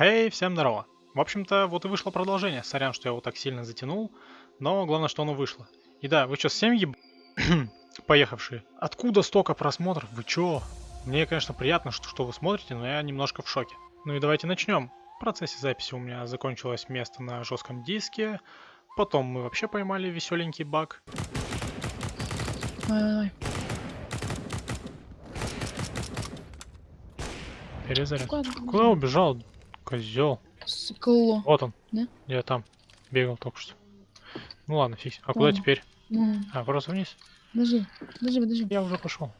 Хей, всем здорово. В общем-то, вот и вышло продолжение. Сорян, что я его так сильно затянул, но главное, что оно вышло. И да, вы что, всем еб... поехавшие? Откуда столько просмотров? Вы чё? Мне, конечно, приятно, что, что вы смотрите, но я немножко в шоке. Ну и давайте начнем. В процессе записи у меня закончилось место на жестком диске. Потом мы вообще поймали веселенький баг. Давай, давай. Перезаряд. Куда убежал? Козел. Скло. Вот он. Да? Я там бегал только что. Ну ладно, фиг. А куда Понял. теперь? Ну, А, просто вниз? подожди, подожди, подожди. Я уже пошел.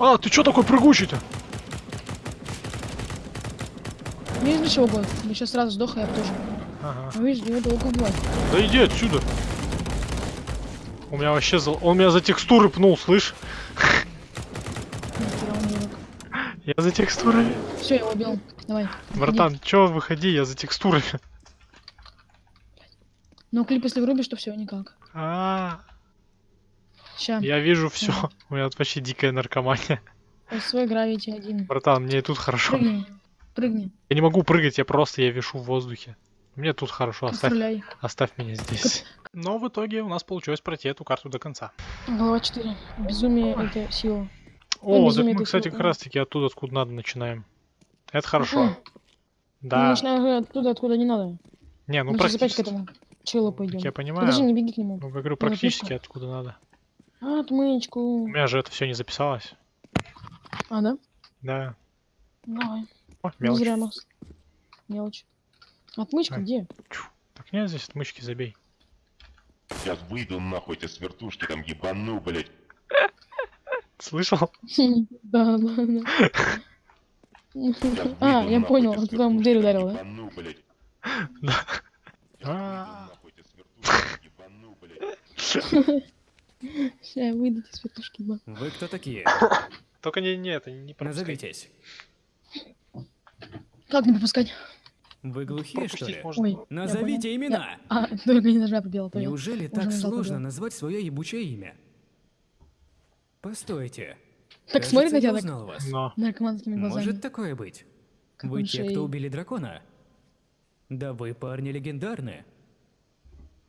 А, ты чё такой прыгучий-то? Не видно чего будет. Я сейчас сразу сдох, а я тоже. Ага. А видишь, его долго убивать. Да иди отсюда. У меня вообще за... Он меня за текстуры пнул, слышь? Я за текстурами. Все, я его убил. Давай. Братан, чё, выходи, я за текстурами. Ну, клип, если врубишь, то все, никак. А, Ща. я вижу все. У меня тут вообще дикая наркомания. Свой гравити один. Братан, мне и тут хорошо. Прыгни. Прыгни. Я не могу прыгать, я просто я вишу в воздухе. Мне тут хорошо, оставь, Стреляй. оставь меня здесь. Но в итоге у нас получилось пройти эту карту до конца. Глава 4. Безумие это сила. О, так мы, кстати, как да. раз таки оттуда, откуда надо, начинаем. Это хорошо. Мгм. Мы Да. начинаем оттуда, откуда не надо. Не, ну опять к практически. этому челу Так пойдем. я понимаю. Подожди, не беги к нему. Ну, говорю, Ну, практически откуда надо. А, отмычку. У меня же это все не записалось. А, да? Да. Давай. О, Не мелочь. зря, Макс. Мелочь. Отмычка где? Так нет, здесь отмычки забей. Сейчас выйду нахуй эти свертушки там ебану, блять. Слышал? Да, да, да. А, я понял, ты там дверь ударил, да? Да. А, я выйду из вертушки, да. Вы кто такие? Только не, не это, не пропускай. Назовитесь. Как не пропускать? Вы глухие, что ли? можно. Ой. Назовите имена. А, только не нажала пробела, понял. Неужели Уже так сложно назвать свое ебучее имя? Постойте. Так смотрит на тебя так узнал вас. Но. наркоманскими глазами. Может такое быть? Как Вы те, шеей. кто убили дракона? Да вы, парни, легендарны.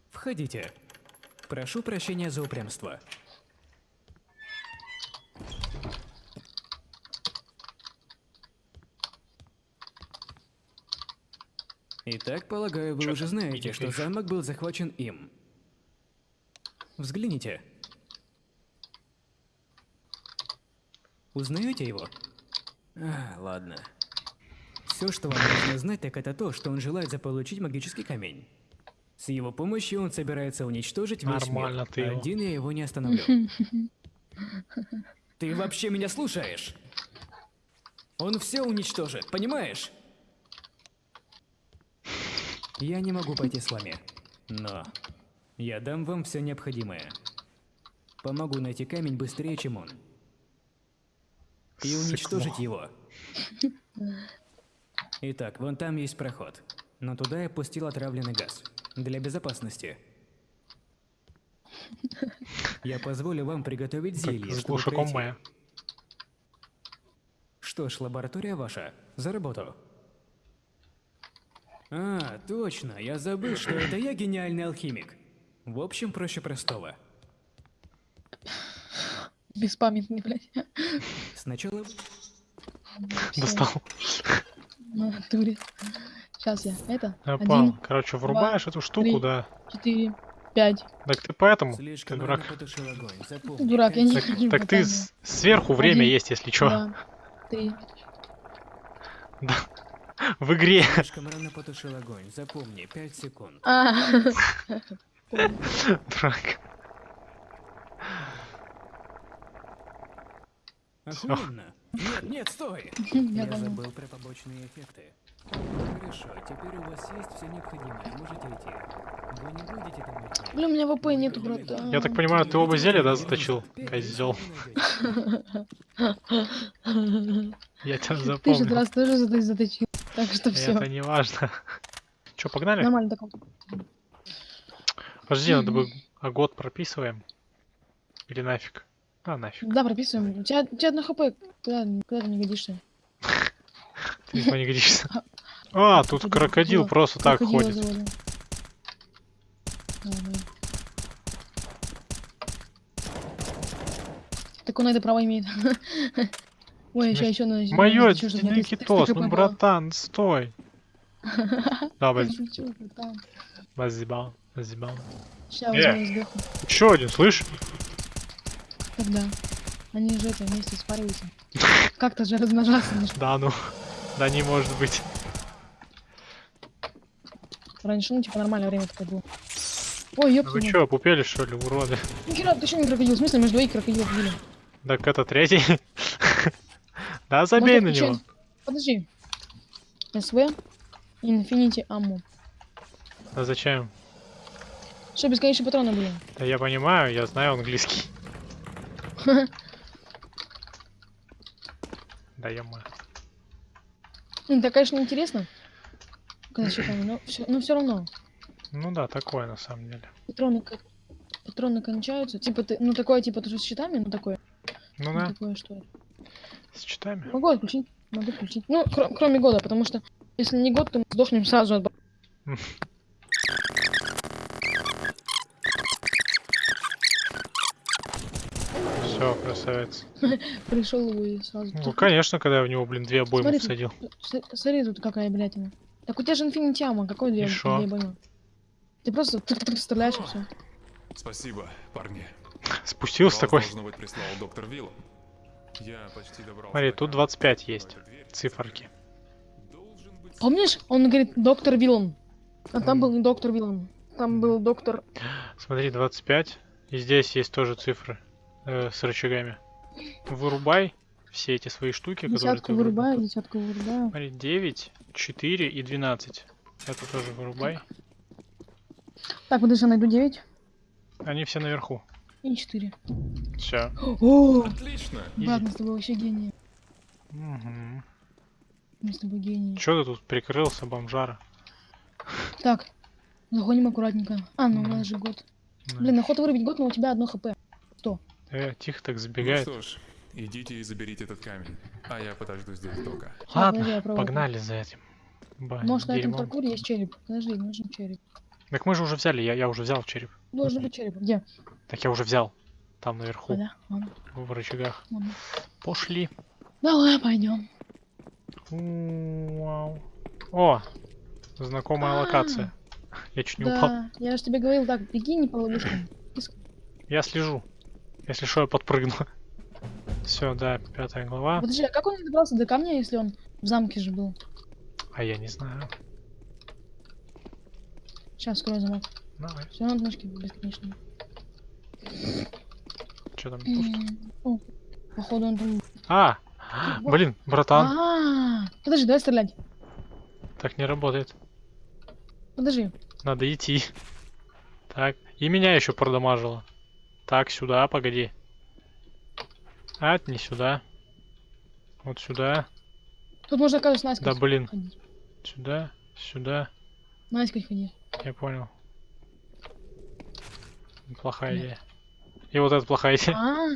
Входите. Прошу прощения за упрямство. Итак, полагаю, вы Чё уже знаете, что замок был захвачен им. Взгляните. Узнаете его? А, ладно. Все, что вам нужно знать, так это то, что он желает заполучить магический камень. С его помощью он собирается уничтожить весь Нормально мир. ты его. Один я его не остановлю. Ты вообще меня слушаешь? Он все уничтожит, понимаешь? Я не могу пойти с вами, но я дам вам все необходимое. Помогу найти камень быстрее, чем он. И Сыкло. уничтожить его. Итак, вон там есть проход. Но туда я пустил отравленный газ. Для безопасности. Я позволю вам приготовить Как зелье, с чтобы пройти. Что ж, лаборатория ваша. За работу. А, точно, я забыл, что это я гениальный алхимик. В общем, проще простого. Беспамятный, блядь. Сначала Достал. на натуре. Сейчас я. Это. Один, понял. Короче, врубаешь эту штуку, три. да. четыре, пять. Так ты поэтому, ты слишком дурак. Дурак, я не Так, хочу так ты сверху время Один, есть, если чё. Два, три. Да. В игре. Слишком рано потушил огонь. Запомни, 5 секунд. А, Дурак. Охуенно. Нет, нет, стой! я забыл про побочные эффекты. Хорошо, теперь у вас есть все необходимое. Можете идти. Вы не будете там идти. Блин, у меня ВП нету, братан. Я так понимаю, ты оба зелья, да, заточил? Козел. Я тебя Ты же запомнил. раз тоже зато- заточил. Так что все. Это не важно. Чё, погнали? Нормально так. Подожди, надо бы а год прописываем. Или нафиг? А, нафиг. Да, прописываем. У тебя, у тебя одно хп. Куда, куда ты не годишься? Ты не паникришься. А, тут крокодил просто так ходит. Давай. Так он это право имеет. Ой, еще, еще надо... 300 Никитос, ну братан, стой. Да, баз- Шучу, братан. базибал, базибал. Ща Э. возьму сдохну. Еще один, слышь? Когда? Они же это вместе спариваются. Как-то же размножаться нужно. Да ну, да не может быть. Раньше, ну, типа, нормальное время такое было. Ой, ёпта. Вы чё, пупели что ли, уроды? Нихера, ты что не крокодил? В смысле, между двоих крокодилов были? Так это третий. Да, забей на него. Подожди. СВ. Infinity Ammo. А зачем? Что, бесконечные патроны были? Да я понимаю, я знаю английский. Да я так, конечно, интересно. Но все, но все равно. Ну да, такое на самом деле. Патроны, патроны кончаются. Типа ты, ну такое, типа тоже с щитами, ну такое. Ну Ну, да, такое что с читами. Могу отключить, могу включить. Ну, кро- кроме года, потому что если не год, то мы сдохнем сразу от... Все, красавец. Пришел и сразу. Ну, Тут- конечно, когда я в него, блин, две обоймы Смотри, всадил. с- Смотри, тут какая блядина. Так у тебя же Ammo, какой две, две обоймы? Ты просто тык-тык стреляешь и все. Спасибо, парни. Спустился такой. должно быть, прислал доктор Вилл. Я почти добрался Смотри, тут камня. 25 Открываю есть. Циферки. Помнишь, он говорит доктор Виллан. А там был не доктор Виллан. Там был доктор... Смотри, 25. И здесь есть тоже цифры э, с рычагами. Вырубай все эти свои штуки, которые Десятку ты вырубил. вырубаю, десятку вырубаю. Смотри, 9, 4 и 12. Это тоже вырубай. Так, подожди, найду 9 Они все наверху. и 4. Все. О, Отлично. мы с тобой вообще гении. Угу. Мы с тобой гении. Че ты тут прикрылся, бомжара? Так, заходим аккуратненько. А, ну у нас же год. Блин, охота вырубить год, но у тебя одно хп. Э, тихо так Ну забегает. что ж, идите и заберите этот камень. А я подожду здесь. Щас, Ладно, пробую. погнали за этим. Ба- Может, на этом паркуре есть череп. Подожди, нужен череп. Так мы же уже взяли, я, я уже взял череп. Должен быть череп. Где? Так я уже взял. Там наверху, А, да? Ладно, в рычагах. ладно. Пошли. Давай, пойдем. Вау. О, знакомая А. локация. Я чуть не упал. Да, я же тебе говорил, так, беги не по ловушкам. Я слежу. Если что, я подпрыгну. Все, да, пятая глава. Подожди, а как он добрался до камня, если он в замке же был? А я не знаю. Сейчас скрою замок. Давай. Все на ножке бесконечно. Что там пусто? Походу он там... А! Блин, братан, А, подожди, давай стрелять. так не работает. Подожди. Надо идти. Так, и меня еще продамажило. Так, сюда, погоди. А, не сюда. Вот сюда. Тут можно, оказывается, Да наискось блин. ходить. Сюда, сюда. Наискось ходи. Я понял. Плохая идея. И вот это плохая идея. А,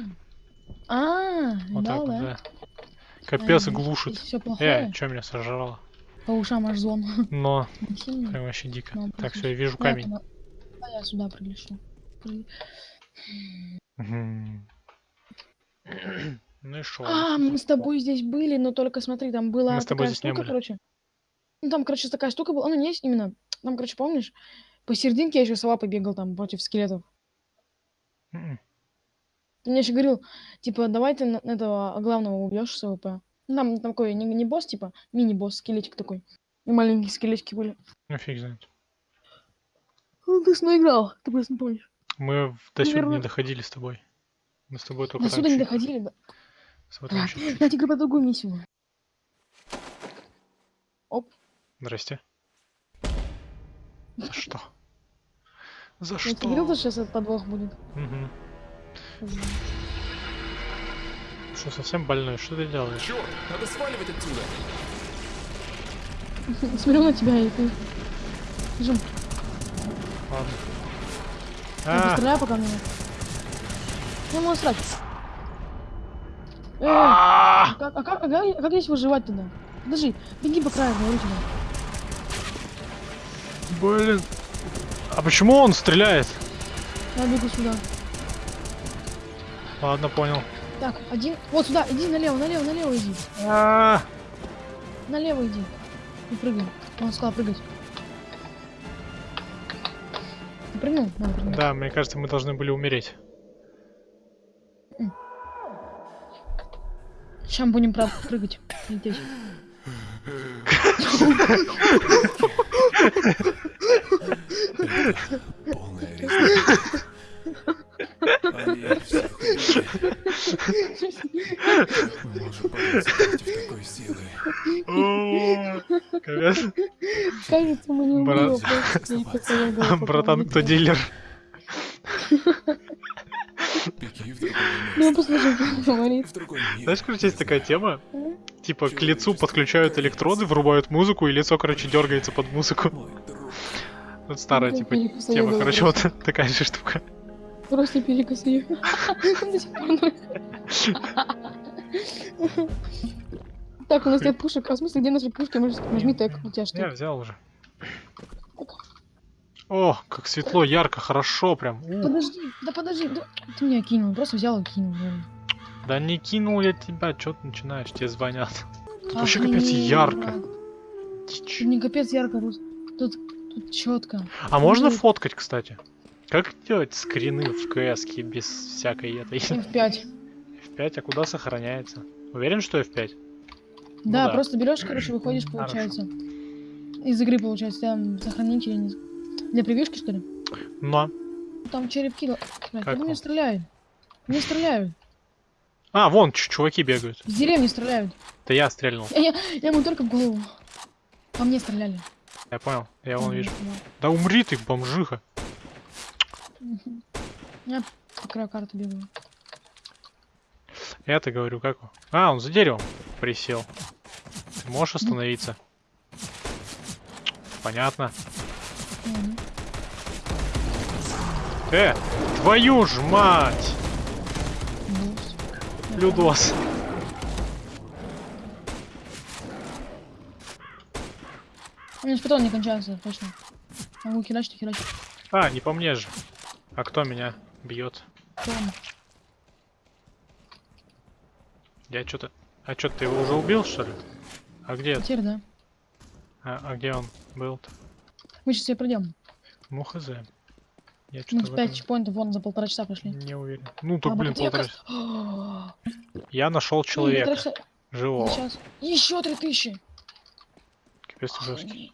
а, Вот так да, вот, да. да. Капец А, глушит. Э, что меня сожрало? По ушам аж звон. Но, прям вообще дико. Ну, Так, все, я вижу Да, камень. там- А я сюда прилечу. При-. Ну и шо? А, мы с тобой здесь были, но только смотри, там была с такая штука, короче. Ну, там, короче, такая штука была. Ну, не есть именно. Там, короче, помнишь, посерединке я еще сова побегал там против скелетов. М-м. Ты мне еще говорил, типа, давай ты на- этого главного убьешь с AWP. Ну, Там такой не, не босс, типа, мини-босс, скелетик такой. И маленькие скелетики были. Ну фиг знает. Ну, ты играл, ты просто не помнишь. Мы в- до сюда не доходили с тобой. Мы с тобой только До сюда не доходили, да. тебе говорю про другую миссию. Оп, Здрасте. За что? За что? тебе говорил, что сейчас этот подвох будет. Мгм. Что, совсем больной? Что ты делаешь? Черт, надо сваливать отсюда. Смотрю на тебя и ты... Жим, Ладно. А. А, постреляй пока мне. Не могу срать. Э, а, а как, а, как, а как- а как здесь выживать тогда? Подожди, беги по краю, говорю тебе. Блин. А почему он стреляет? Я бегу сюда. Ладно, понял. Так, один. Вот сюда, иди налево, налево, налево иди. А, Налево иди. И прыгай. Он сказал прыгать. Прыгнул? Надо прыгнуть. Да, мне кажется, мы должны были умереть. Сейчас будем прыгать. Лететь. Полная резня. Против такой силы. Кажется, мы не голову Братан, кто дилер? Ну, послушай, говорит. Знаешь, короче, есть такая тема. Типа к лицу подключают электроды, врубают музыку, и лицо, короче, дергается под музыку. Вот старая, типа, тема, короче, вот такая же штука. Просто перекосы ее. До сих пор носит. Так, у нас нет пушек. А в смысле, где наши пушки? Может, Нажми тег. У тебя Я что? взял уже. О, как светло, ярко, хорошо прям. Подожди, да подожди. да Ты меня кинул, просто взял и кинул. блин. Да не кинул я тебя, чё ты начинаешь, тебе звонят. Тут вообще Охренеть, капец ярко. Тут не капец ярко, тут, тут, тут четко. А можно фоткать, кстати? Как делать скрины в кс без всякой этой? F5. F5, а куда сохраняется? Уверен, что F5? Ну Да, да. просто берешь, короче, выходишь, Хорошо. получается. Из игры, получается, там сохранить или не... Для превьюшки, что ли? Но. Там череп кидал. Блядь, Как меня стреляют? Мне стреляют. А, вон, чуваки бегают. С деревни стреляют. Это я стрельнул. Я, я, я ему только в голову. По мне стреляли. Я понял, я вон вижу. да. Да умри ты, бомжиха. Я по краю карты бегаю. Я-то говорю, как он? А, он за деревом присел. Можешь остановиться? Понятно. Э, твою ж мать! Людос. У меня патроны не кончаются, точно. Могу херачить, херачить. А, не по мне же. А кто меня бьет? Там. Я что-то... А что, ты его уже убил, что ли? А где? Теперь, да. А, а где он был-то? Мы сейчас себе пройдем. Ну, хз. Я Мы что-то в в 5 этом чекпоинтов вон за полтора часа прошли. не уверен. Ну, так, А, блин, полтора... оказывается? Я нашел Ну, человека. полтора часа. Живого. Сейчас. Еще три тысячи. Капец жесткий.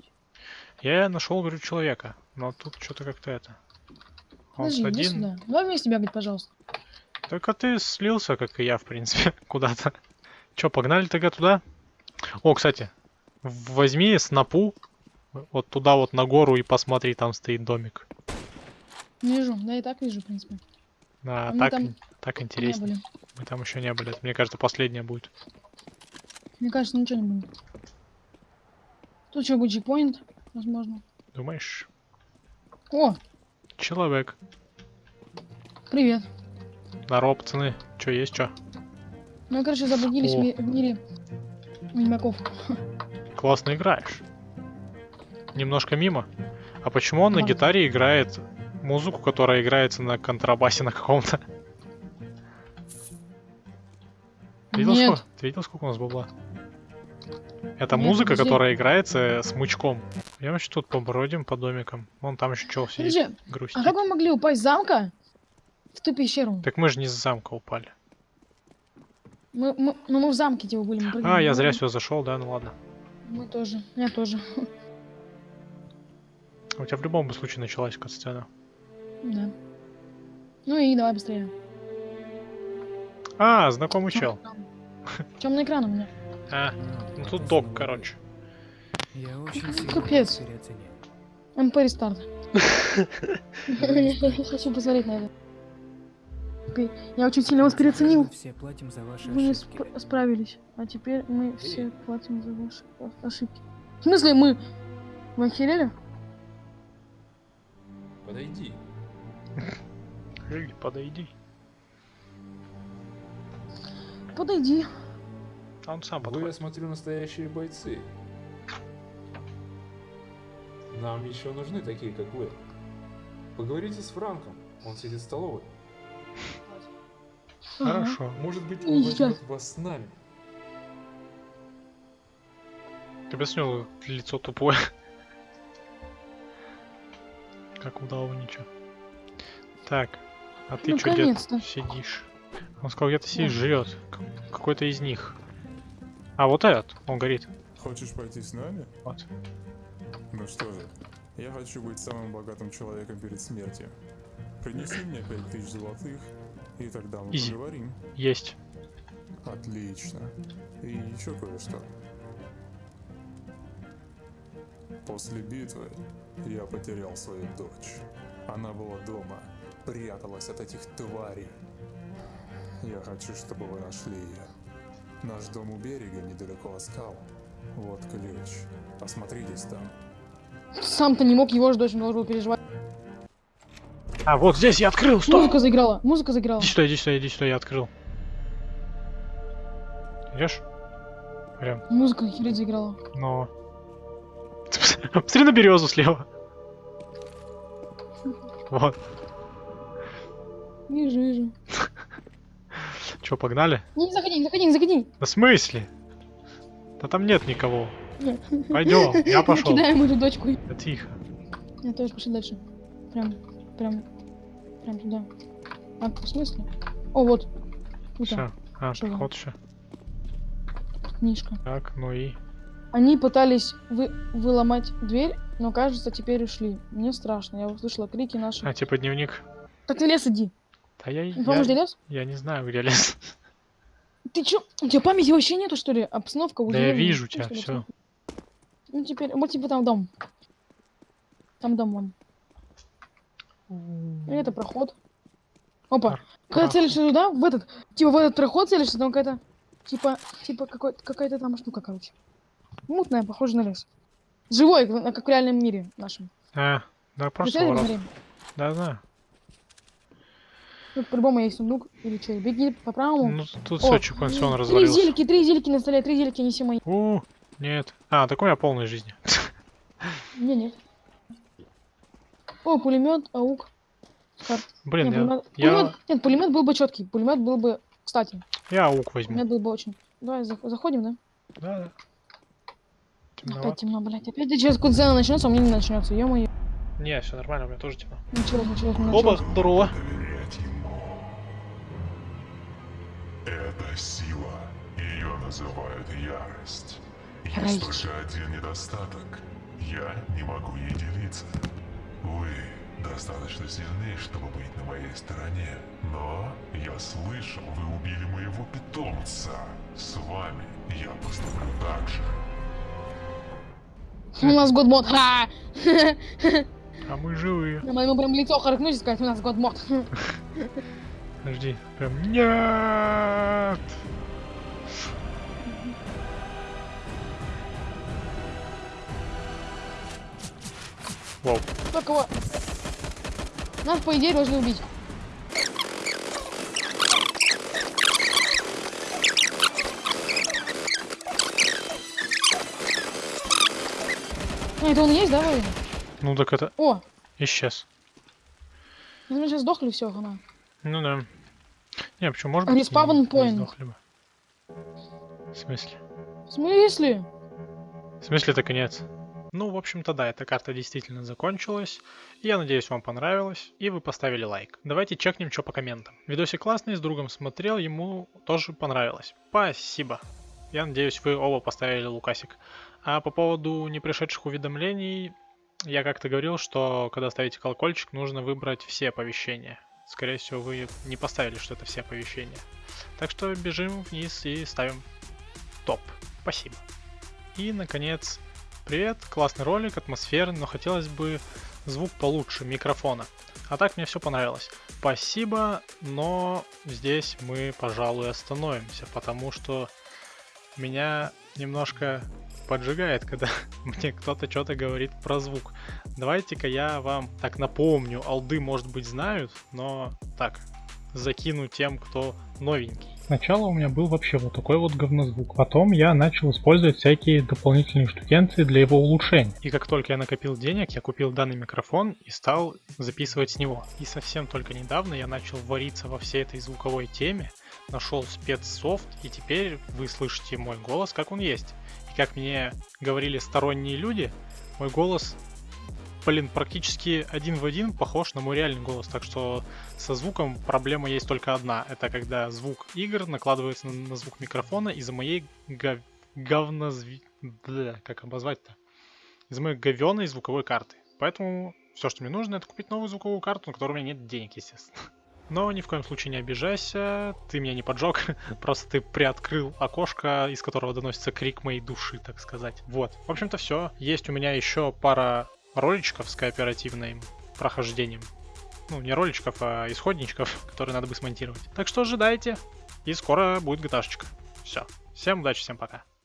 Я нашел, говорю, человека. Но тут что-то как-то это. Он Подожди, один. сюда. Давай вместе бегать, пожалуйста. Только ты слился, как и я, в принципе, куда-то. Че, погнали тогда туда? О, кстати, возьми снопу вот туда вот на гору и посмотри, там стоит домик. Вижу, да и так вижу, в принципе. А, А так, там так интересно. Мы там еще не были. Это, мне кажется, последняя будет. Мне кажется, ничего не будет. Тут что, будет чекпоинт, возможно. Думаешь? О, Человек. привет. Здорово, пацаны. Че, есть что? Мы, короче, заблудились О. в мире ведьмаков. Классно играешь. Немножко мимо. А почему он на Ладно. гитаре играет музыку, которая играется на контрабасе на каком-то? Ты видел, сколько, ты видел, сколько у нас бабла? Это Нет, музыка, подожди. которая играется с мучком. Я еще тут побродим по домикам. Вон там еще чел сидит, Подожди, грустит. а как вы могли упасть с замка в ту пещеру? Так мы же не с замка упали. Мы, мы- ну мы в замке типа были. Мы. А, я зря сюда зашел, да, ну ладно. Мы тоже, я тоже. У тебя в любом случае началась катсцена. Да. Ну и давай быстрее. А, знакомый чел. Темный экран у меня. А, ну тут док, короче. Я очень сильно Капец. МП рестарт. Я хочу посмотреть на это. Окей, Я очень сильно вас переоценил. Мы все платим за ваши ошибки. сп- справились. А теперь мы все платим за ваши ошибки. В смысле мы? Вы охерели? Подойди. Эй, подойди. Подойди. Да он сам Вы, я подходит. смотрю, настоящие бойцы. Нам еще нужны такие, как вы. Поговорите с Франком. Он сидит в столовой. Ага. Хорошо. Может быть, Ну, он возьмет вас с нами. Ты объяснил, лицо тупое. Как удал ничего. Так, а ты что где сидишь? Он сказал, где ты сидишь, жрет. Какой-то из них. А, вот этот, он горит. Хочешь пойти с нами? Вот. Ну что же, я хочу быть самым богатым человеком перед смертью. Принеси мне пять тысяч золотых, и тогда мы Изи. поговорим. Есть. Отлично. И еще кое-что. После битвы я потерял свою дочь. Она была дома, пряталась от этих тварей. Я хочу, чтобы вы нашли ее. Наш дом у берега, недалеко от скал. Вот ключ. Осмотритесь там. Сам-то не мог, его же дочь должен был переживать. А, вот здесь я открыл, стоп! Музыка заиграла, музыка заиграла. Иди сюда, иди сюда, иди сюда, я открыл. Идешь? Прям, Музыка херить заиграла. но... Посмотри на березу слева. Вот. Вижу, вижу. Че, погнали? Не заходи, не заходи, не заходи. Да в смысле? Да там нет никого. Пойдем, я пошел. Кидаем эту дочку. Да тихо. Я тоже пошли дальше. Прям, прям, прям туда. А, в смысле? О, вот. Все. А, Чего? проход еще. книжка. Так, ну и... Они пытались вы, выломать дверь, но, кажется, теперь ушли. Мне страшно. Я услышала крики наших. А, типа дневник. Так ты лес иди. Да я, помнишь, где я, лес? я не знаю, где лес. Ты чё? У тебя памяти вообще нету, что ли? Обстановка уже. Да я вижу тебя, что все. Ну теперь, вот типа там дом. Там дом вон. Это проход. Опа. Когда целишься туда, в этот, типа в этот проход целишься, там какая-то, типа, типа какой, какая-то там штука, короче. Мутная, похожа на лес. Живой, как, в реальном мире нашем. А, да просто ворот. Да, знаю. Тут по-любому есть сундук или что. Беги по правому. Ну, тут О, Сочи консион Три развалился. зельки, три зельки на столе, три зельки неси мои. У, нет. А, так у меня полной жизни. Не, нет. О, пулемет, аук. Кар- Блин, Не, я, пулемет- я, пулемет- Нет, пулемет был бы четкий. Пулемет был бы. Кстати, я аук возьму. пулемет был бы очень. Давай зах- заходим, да? Да, да. Опять Темновато. темно, блядь. Опять сейчас куда начнется, а у меня не начнется. Ё-моё. Не, все нормально, у меня тоже темно. Началось, началось, не Оба, здорово. Это сила. Ее называют ярость. Есть Ярость. только один недостаток. Я не могу ей делиться. Вы достаточно сильны, чтобы быть на моей стороне. Но я слышал, вы убили моего питомца. С вами я поступлю так же. У нас годмод. Ха! А мы живые. Я могу прям лицо харкнуть и сказать, у нас годмод. Подожди. Прям нет. Вау. Кто кого? Нас, по идее, должны убить. А, это он есть, да, вроде? Ну так это О, исчез. ну мы сейчас сдохли, все, хана. Ну да. Не, почему может быть? Не point. сдохли бы. В смысле? В смысле? В смысле это конец? Ну, в общем-то, да, эта карта действительно закончилась. Я надеюсь, вам понравилось, и вы поставили лайк. Давайте чекнем, что по комментам. Видосик классный, с другом смотрел, ему тоже понравилось. Спасибо. Я надеюсь, вы оба поставили лукасик. А по поводу непришедших уведомлений, я как-то говорил, что когда ставите колокольчик, нужно выбрать все оповещения. Скорее всего, вы не поставили, что это все оповещения. Так что бежим вниз и ставим топ. Спасибо. И, наконец, привет, классный ролик, атмосферный, но хотелось бы звук получше микрофона. А так мне все понравилось. Спасибо, но здесь мы, пожалуй, остановимся, потому что меня немножко поджигает, когда мне кто-то что-то говорит про звук. Давайте-ка я вам так напомню, алды, может быть, знают, но так, закину тем, кто новенький. Сначала у меня был вообще вот такой вот говнозвук. Потом я начал использовать всякие дополнительные штукенции для его улучшения. И как только я накопил денег, я купил данный микрофон и стал записывать с него. И совсем только недавно я начал вариться во всей этой звуковой теме, нашел спецсофт, и теперь вы слышите мой голос, как он есть. И как мне говорили сторонние люди, мой голос блин, практически один в один похож на мой реальный голос. Так что со звуком проблема есть только одна. Это когда звук игр накладывается на, на звук микрофона из-за моей гов... говнозви... Бля, как обозвать-то? Из-за моей говеной звуковой карты. Поэтому все, что мне нужно, это купить новую звуковую карту, на которой у меня нет денег, естественно. Но ни в коем случае не обижайся, ты меня не поджег, просто ты приоткрыл окошко, из которого доносится крик моей души, так сказать. Вот. В общем-то все. Есть у меня еще пара роличков с кооперативным прохождением. Ну, не роличков, а исходничков, которые надо бы смонтировать. Так что ожидайте, и скоро будет gta Все. Всем удачи, всем пока.